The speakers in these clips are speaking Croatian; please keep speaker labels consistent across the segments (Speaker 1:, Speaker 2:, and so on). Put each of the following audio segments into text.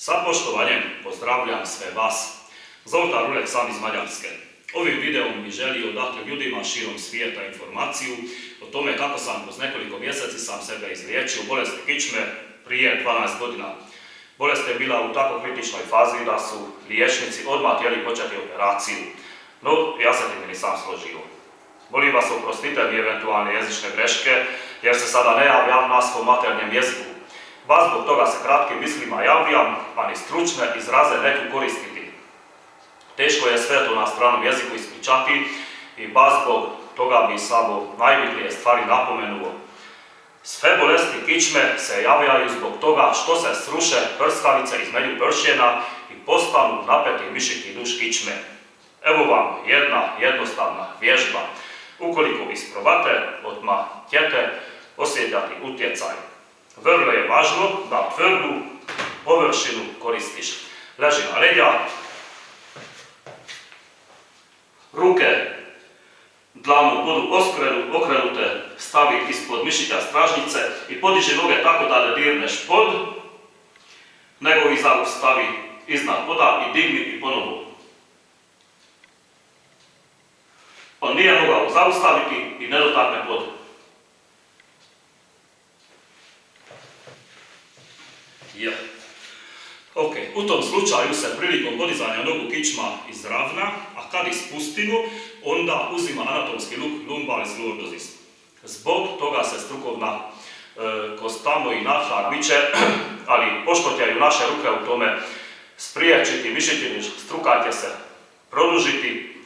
Speaker 1: Sa poštovanjem pozdravljam sve vas. Zoltan Rulek sam iz Mađarske. Ovim videom bi želio dati ljudima širom svijeta informaciju o tome kako sam kroz nekoliko mjeseci sam sebe izliječio bolesti kičme prije 12 godina. Bolest je bila u tako kritičnoj fazi da su liječnici odmah htjeli početi operaciju, no ja se tim nisam složio. Molim vas oprostite mi eventualne jezične greške, jer se sada ne javljam na svom maternjem jeziku. Vas zbog toga se kratkim mislima javljam, pa ni stručne izraze neću koristiti. Teško je sve to na stranom jeziku ispričati i baš zbog toga bi samo najbitnije stvari napomenuo. Sve bolesti kičme se javljaju zbog toga što se sruše prskavice između pršjena i postanu napeti mišiki duš kičme. Evo vam jedna jednostavna vježba. Ukoliko isprobate, odmah ćete osjetljati utjecaj. Vrlo je važno da tvrdu površinu koristiš. Leži na leđa, ruke dlanu budu okrenute, stavi ispod mišića stražnice i podiži noge tako da ne dirneš pod, nego ih stavi iznad poda i digni i ponovo. On nije mogao zaustaviti i ne dotakne pod. Ja. Ok, u tom slučaju se prilikom podizanja nogu kičma izravna, a kad ispustimo, onda uzima anatomski luk lumbalis lordosis. Zbog toga se strukovna e, kost tamo i naša miče, ali poštotjaju naše ruke u tome spriječiti, mišiti, struka se produžiti,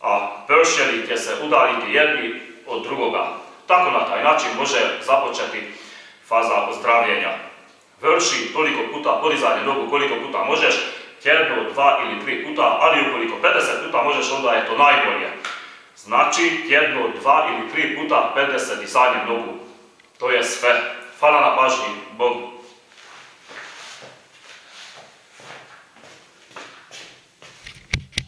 Speaker 1: a pršeni će se udaljiti jedni od drugoga. Tako na taj način može započeti faza ozdravljenja. Vrši toliko puta podizanje nogu koliko puta možeš, jedno, dva ili tri puta, ali ukoliko 50 puta možeš, onda je to najbolje. Znači, jedno, dva ili tri puta 50 dizanje nogu. To je sve. Hvala na pažnji. Bog